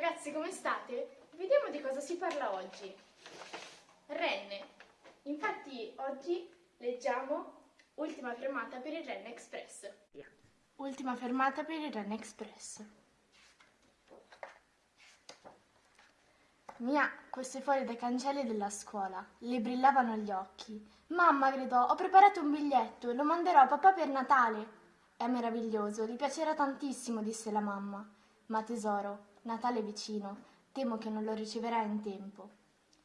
ragazzi, come state? Vediamo di cosa si parla oggi. Renne. Infatti oggi leggiamo Ultima fermata per il Renne Express. Ultima fermata per il Renne Express. Mia, queste fuori dai cancelli della scuola, le brillavano gli occhi. Mamma, gridò, ho preparato un biglietto e lo manderò a papà per Natale. È meraviglioso, gli piacerà tantissimo, disse la mamma. Ma tesoro, Natale è vicino, temo che non lo riceverà in tempo.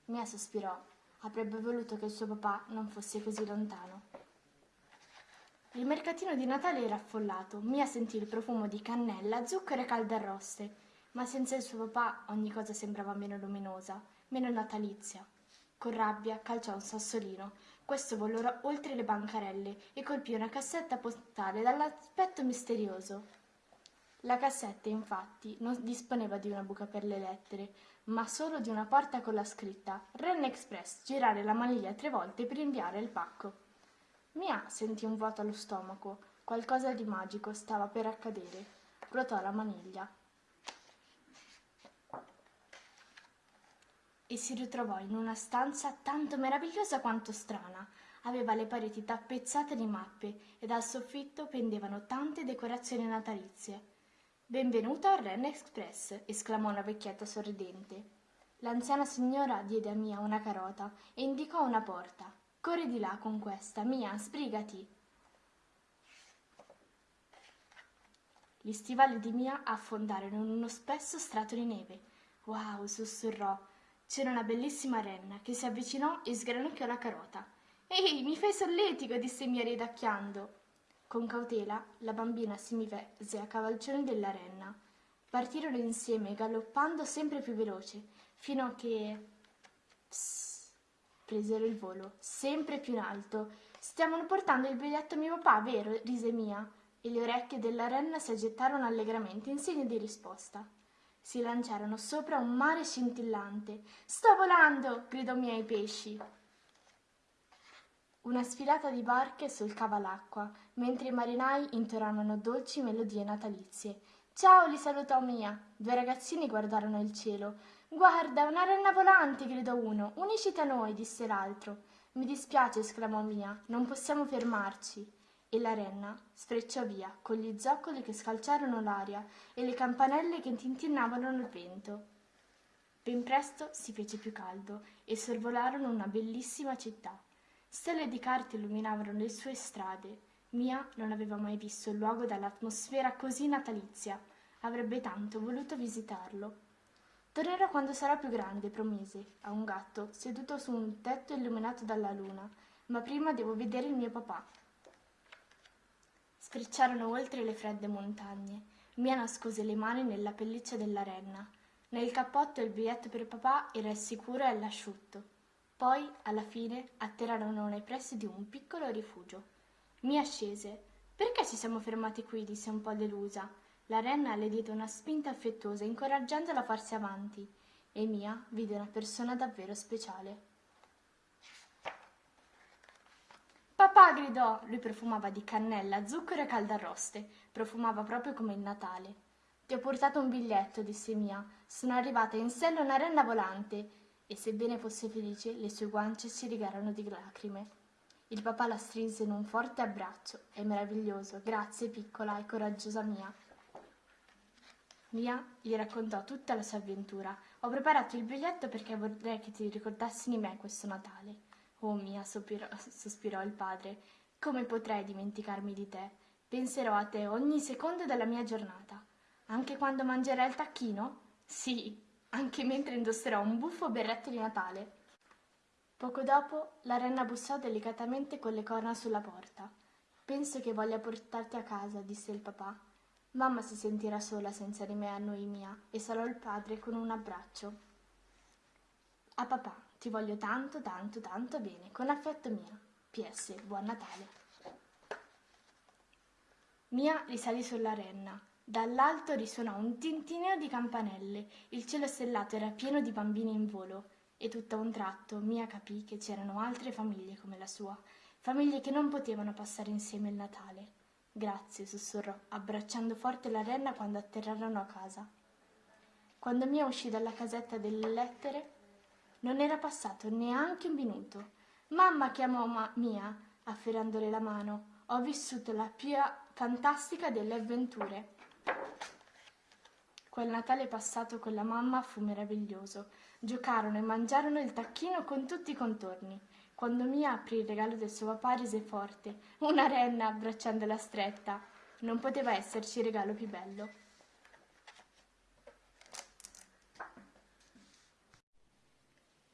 Mia sospirò, avrebbe voluto che il suo papà non fosse così lontano. Il mercatino di Natale era affollato. Mia sentì il profumo di cannella, zucchero e calde arroste, ma senza il suo papà ogni cosa sembrava meno luminosa, meno natalizia. Con rabbia calciò un sassolino. Questo volò oltre le bancarelle e colpì una cassetta postale dall'aspetto misterioso. La cassetta, infatti, non disponeva di una buca per le lettere, ma solo di una porta con la scritta Ren Express, girare la maniglia tre volte per inviare il pacco. Mia sentì un vuoto allo stomaco, qualcosa di magico stava per accadere. Ruotò la maniglia. E si ritrovò in una stanza tanto meravigliosa quanto strana. Aveva le pareti tappezzate di mappe e dal soffitto pendevano tante decorazioni natalizie. Benvenuto al Ren Express, esclamò una vecchietta sorridente. L'anziana signora diede a Mia una carota e indicò una porta. Corri di là con questa, Mia, sbrigati. Gli stivali di Mia affondarono in uno spesso strato di neve. Wow, sussurrò. C'era una bellissima renna che si avvicinò e sgranocchiò la carota. Ehi, mi fai solletico, disse Mia ridacchiando. Con cautela la bambina si mise a cavalcione della renna. Partirono insieme, galoppando sempre più veloce, fino a che... Psst presero il volo, sempre più in alto. Stiamo portando il biglietto a mio papà, vero? rise Mia, e le orecchie della renna si agitarono allegramente in segno di risposta. Si lanciarono sopra un mare scintillante. Sto volando! gridò Mia ai pesci. Una sfilata di barche solcava l'acqua, mentre i marinai intonavano dolci melodie natalizie. Ciao, li salutò Mia. Due ragazzini guardarono il cielo. Guarda, una renna volante, gridò uno. Unisciti a noi, disse l'altro. Mi dispiace, esclamò Mia, non possiamo fermarci. E la renna sfrecciò via, con gli zoccoli che scalciarono l'aria e le campanelle che tintinnavano nel vento. Ben presto si fece più caldo e sorvolarono una bellissima città. Stelle di carte illuminavano le sue strade. Mia non aveva mai visto un luogo dall'atmosfera così natalizia. Avrebbe tanto voluto visitarlo. Tornerò quando sarò più grande, promise a un gatto seduto su un tetto illuminato dalla luna, ma prima devo vedere il mio papà. Sfrecciarono oltre le fredde montagne. Mia nascose le mani nella pelliccia della renna. Nel cappotto il biglietto per papà era il sicuro e l'asciutto. Poi, alla fine, atterrarono nei pressi di un piccolo rifugio. Mia scese. Perché ci siamo fermati qui? disse un po' delusa. La renna le diede una spinta affettuosa, incoraggiandola a farsi avanti, e Mia vide una persona davvero speciale. Papà gridò! Lui profumava di cannella, zucchero e caldarroste. Profumava proprio come il Natale. Ti ho portato un biglietto, disse Mia. Sono arrivata in sella una renna volante. E sebbene fosse felice, le sue guance si rigarono di lacrime. Il papà la strinse in un forte abbraccio. È meraviglioso. Grazie, piccola e coraggiosa Mia. Mia gli raccontò tutta la sua avventura. Ho preparato il biglietto perché vorrei che ti ricordassi di me questo Natale. Oh Mia, sospirò, sospirò il padre, come potrei dimenticarmi di te? Penserò a te ogni secondo della mia giornata. Anche quando mangerai il tacchino? Sì, anche mentre indosserò un buffo berretto di Natale. Poco dopo la renna bussò delicatamente con le corna sulla porta. Penso che voglia portarti a casa, disse il papà. Mamma si sentirà sola senza di me a noi mia e sarò il padre con un abbraccio. A papà, ti voglio tanto, tanto, tanto bene, con affetto mia. PS, buon Natale. Mia risalì sulla renna. Dall'alto risuonò un tintineo di campanelle. Il cielo stellato era pieno di bambini in volo e tutto a un tratto Mia capì che c'erano altre famiglie come la sua, famiglie che non potevano passare insieme il Natale. Grazie, sussurrò, abbracciando forte la renna quando atterrarono a casa. Quando Mia uscì dalla casetta delle lettere, non era passato neanche un minuto. Mamma chiamò ma- Mia, afferrandole la mano. Ho vissuto la più fantastica delle avventure. Quel Natale passato con la mamma fu meraviglioso. Giocarono e mangiarono il tacchino con tutti i contorni. Quando Mia aprì il regalo del suo papà rise forte, una renna abbracciandola stretta. Non poteva esserci regalo più bello.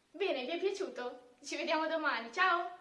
Bene, vi è piaciuto? Ci vediamo domani, ciao!